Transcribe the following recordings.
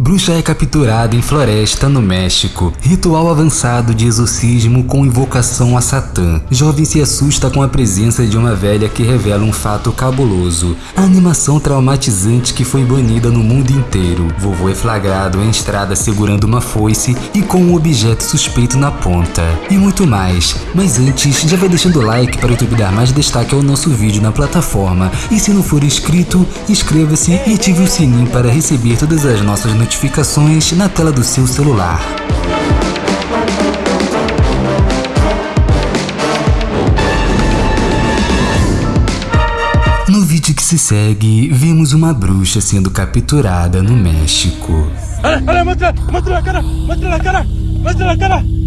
Bruxa é capturada em floresta no México. Ritual avançado de exorcismo com invocação a Satã. Jovem se assusta com a presença de uma velha que revela um fato cabuloso. A animação traumatizante que foi banida no mundo inteiro. Vovô é flagrado em estrada segurando uma foice e com um objeto suspeito na ponta. E muito mais. Mas antes, já vai deixando o like para o YouTube dar mais destaque ao nosso vídeo na plataforma. E se não for inscrito, inscreva-se e ative o sininho para receber todas as nossas notificações notificações na tela do seu celular. No vídeo que se segue, vemos uma bruxa sendo capturada no México. Olha, olha, mostra, mostra a cara, mostra a cara, mostra a cara.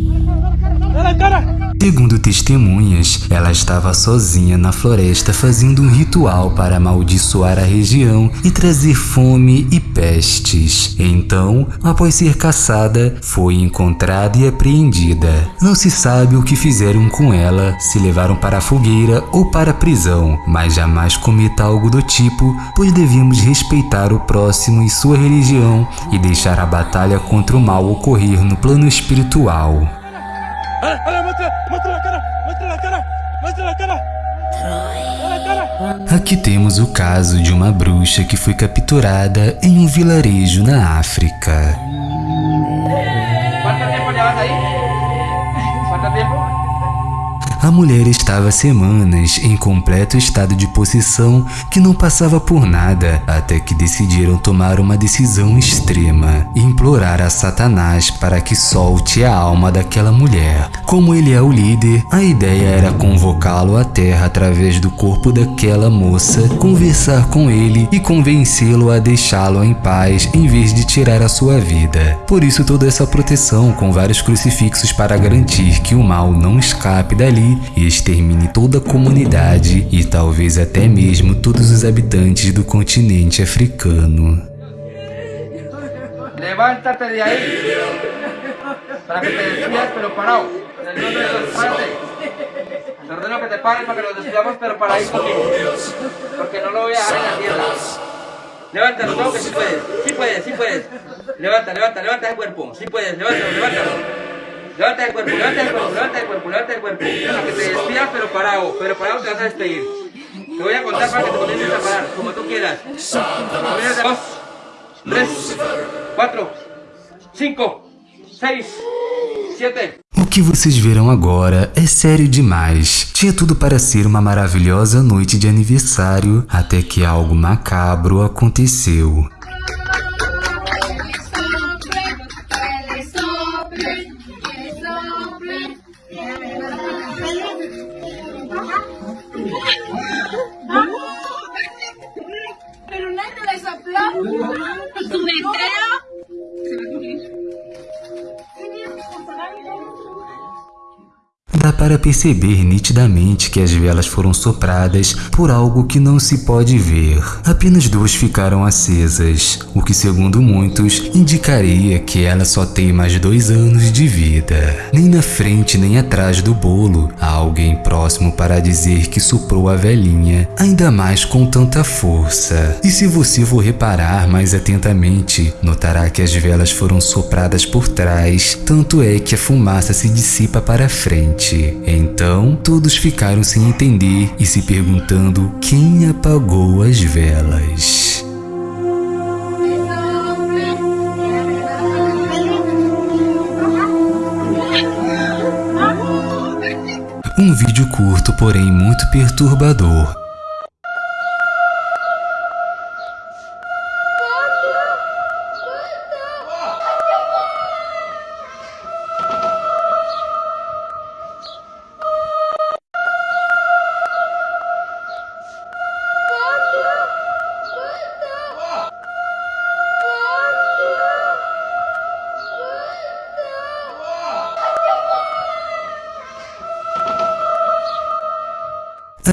Segundo testemunhas, ela estava sozinha na floresta fazendo um ritual para amaldiçoar a região e trazer fome e pestes. Então, após ser caçada, foi encontrada e apreendida. Não se sabe o que fizeram com ela, se levaram para a fogueira ou para a prisão, mas jamais cometa algo do tipo, pois devemos respeitar o próximo e sua religião e deixar a batalha contra o mal ocorrer no plano espiritual. Aqui temos o caso de uma bruxa que foi capturada em um vilarejo na África. A mulher estava semanas em completo estado de possessão que não passava por nada, até que decidiram tomar uma decisão extrema implorar a Satanás para que solte a alma daquela mulher. Como ele é o líder, a ideia era convocá-lo à terra através do corpo daquela moça, conversar com ele e convencê-lo a deixá-lo em paz em vez de tirar a sua vida. Por isso toda essa proteção com vários crucifixos para garantir que o mal não escape dali e extermine toda a comunidade e talvez até mesmo todos os habitantes do continente africano. Levántate de ahí. Para que te despidas pero parado. En el nombre de párate. Te ordeno que te pares para que nos despidamos pero paradito conmigo. Porque no lo voy a dejar en la tierra. Levántalo, todo que sí puedes. Sí puedes, sí puedes. Levanta, levanta, levanta el cuerpo. Sí puedes, levántalo, levántalo. Levanta el cuerpo, levanta el cuerpo, levanta el cuerpo, levanta el cuerpo. Para que te despidas pero parado. Pero parado te vas a despedir. Te voy a contar para que te comiences a parar, como tú quieras. Dos, tres, cinco, seis. O que vocês verão agora é sério demais. Tinha tudo para ser uma maravilhosa noite de aniversário, até que algo macabro aconteceu. Thank you. Dá para perceber nitidamente que as velas foram sopradas por algo que não se pode ver. Apenas duas ficaram acesas, o que segundo muitos indicaria que ela só tem mais dois anos de vida. Nem na frente nem atrás do bolo há alguém próximo para dizer que soprou a velhinha, ainda mais com tanta força. E se você for reparar mais atentamente, notará que as velas foram sopradas por trás, tanto é que a fumaça se dissipa para frente. Então, todos ficaram sem entender e se perguntando quem apagou as velas. Um vídeo curto, porém muito perturbador.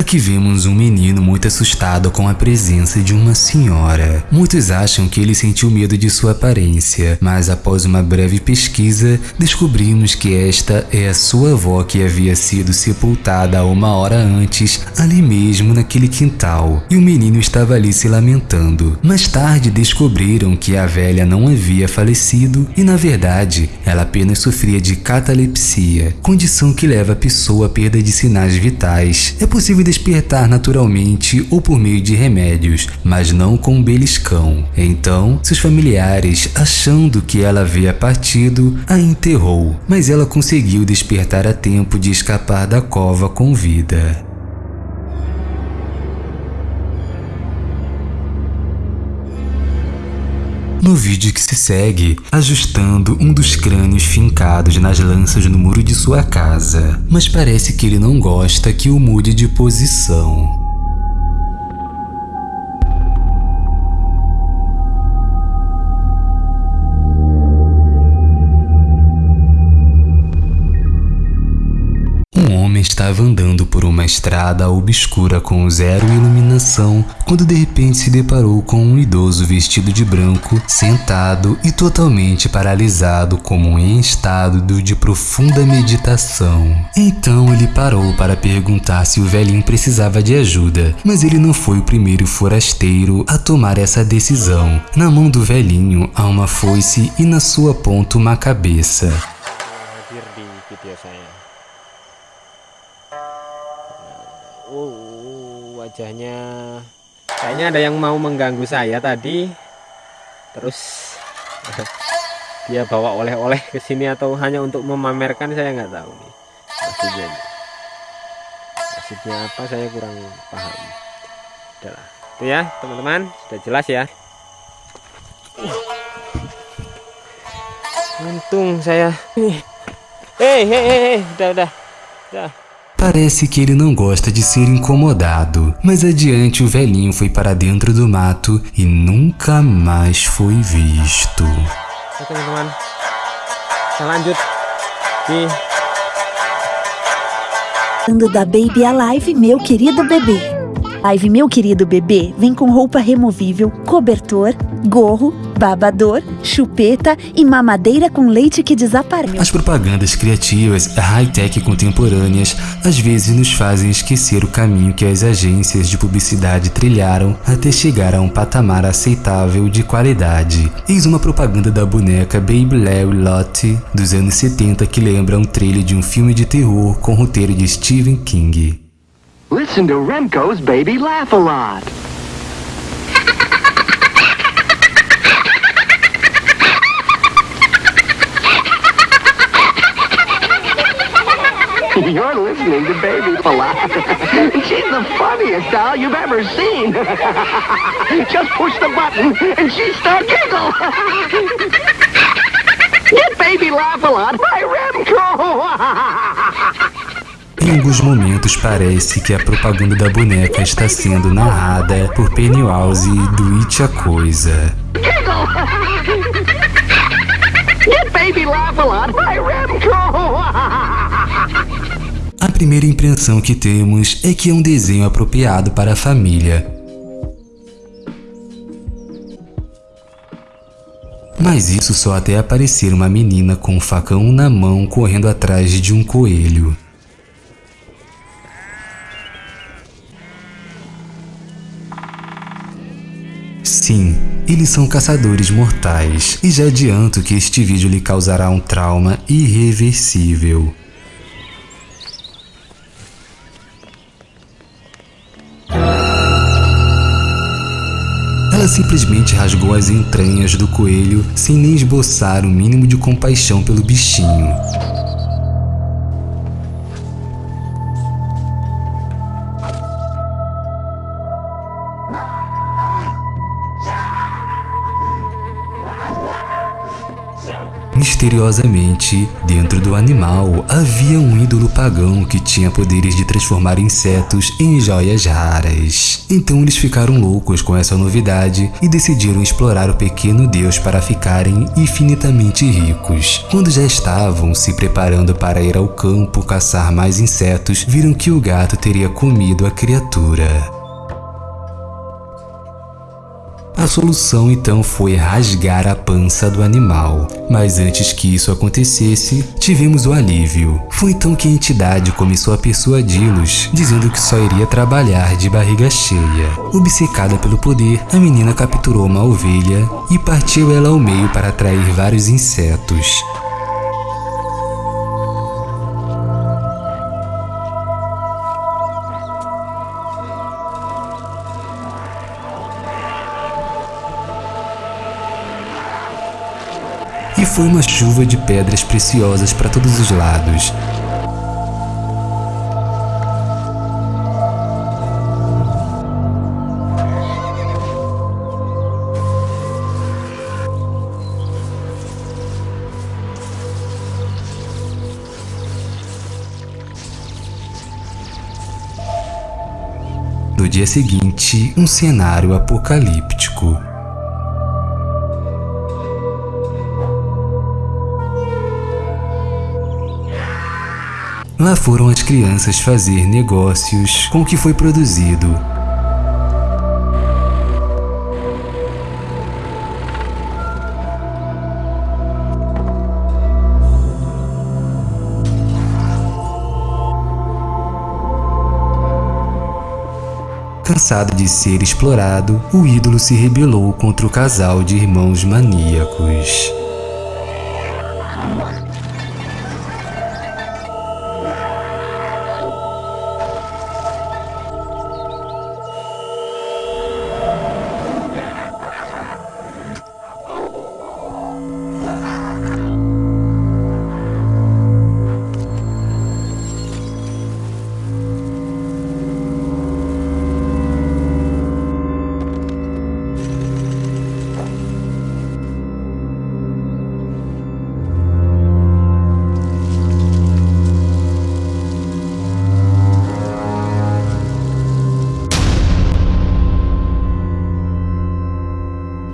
Aqui vemos um menino muito assustado com a presença de uma senhora. Muitos acham que ele sentiu medo de sua aparência, mas após uma breve pesquisa, descobrimos que esta é a sua avó que havia sido sepultada uma hora antes, ali mesmo naquele quintal, e o menino estava ali se lamentando. Mais tarde descobriram que a velha não havia falecido e, na verdade, ela apenas sofria de catalepsia, condição que leva a pessoa à perda de sinais vitais. É possível despertar naturalmente ou por meio de remédios, mas não com um beliscão. Então, seus familiares, achando que ela havia partido, a enterrou, mas ela conseguiu despertar a tempo de escapar da cova com vida. No vídeo que se segue, ajustando um dos crânios fincados nas lanças no muro de sua casa, mas parece que ele não gosta que o mude de posição. Estava andando por uma estrada obscura com zero iluminação quando de repente se deparou com um idoso vestido de branco, sentado e totalmente paralisado como em estado de profunda meditação. Então ele parou para perguntar se o velhinho precisava de ajuda, mas ele não foi o primeiro forasteiro a tomar essa decisão. Na mão do velhinho há uma foice e na sua ponta uma cabeça. Wajahnya. Kayaknya ada yang mau mengganggu saya tadi. Terus dia bawa oleh-oleh ke sini atau hanya untuk memamerkan saya nggak tahu nih. Maksudnya maksudnya apa saya kurang paham. Adalah itu ya teman-teman. Sudah jelas ya. Untung saya hei hei hei. Udah udah. Udah Parece que ele não gosta de ser incomodado, mas adiante o velhinho foi para dentro do mato e nunca mais foi visto. teman-teman, lanjut di da Baby Alive, meu querido bebê. Live Meu Querido Bebê vem com roupa removível, cobertor, gorro, babador, chupeta e mamadeira com leite que desaparece. As propagandas criativas high-tech contemporâneas às vezes nos fazem esquecer o caminho que as agências de publicidade trilharam até chegar a um patamar aceitável de qualidade. Eis uma propaganda da boneca Baby Larry Lottie dos anos 70 que lembra um trailer de um filme de terror com roteiro de Stephen King. Listen to Remco's Baby Laugh a Lot. You're listening to Baby Laugh. She's the funniest doll you've ever seen. Just push the button and she starts giggle. Get Baby Laugh a Lot by Remco. Em alguns momentos parece que a propaganda da boneca está sendo narrada por Pennywise do It a Coisa. A primeira impressão que temos é que é um desenho apropriado para a família. Mas isso só até aparecer uma menina com um facão na mão correndo atrás de um coelho. Sim, eles são caçadores mortais, e já adianto que este vídeo lhe causará um trauma irreversível. Simplesmente rasgou as entranhas do coelho sem nem esboçar o mínimo de compaixão pelo bichinho. Misteriosamente, dentro do animal havia um ídolo pagão que tinha poderes de transformar insetos em joias raras. Então eles ficaram loucos com essa novidade e decidiram explorar o pequeno deus para ficarem infinitamente ricos. Quando já estavam se preparando para ir ao campo caçar mais insetos, viram que o gato teria comido a criatura. A solução então foi rasgar a pança do animal. Mas antes que isso acontecesse, tivemos o alívio. Foi então que a entidade começou a persuadi-los, dizendo que só iria trabalhar de barriga cheia. Obcecada pelo poder, a menina capturou uma ovelha e partiu ela ao meio para atrair vários insetos. Foi uma chuva de pedras preciosas para todos os lados. No dia seguinte, um cenário apocalíptico. Lá foram as crianças fazer negócios com o que foi produzido. Cansado de ser explorado, o ídolo se rebelou contra o casal de irmãos maníacos.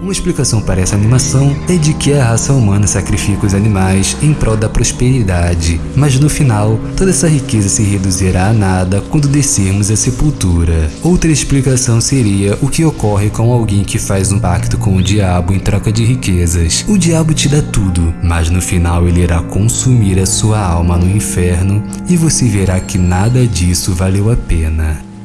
Uma explicação para essa animação é de que a raça humana sacrifica os animais em prol da prosperidade, mas no final, toda essa riqueza se reduzirá a nada quando descermos a sepultura. Outra explicação seria o que ocorre com alguém que faz um pacto com o diabo em troca de riquezas. O diabo te dá tudo, mas no final ele irá consumir a sua alma no inferno e você verá que nada disso valeu a pena.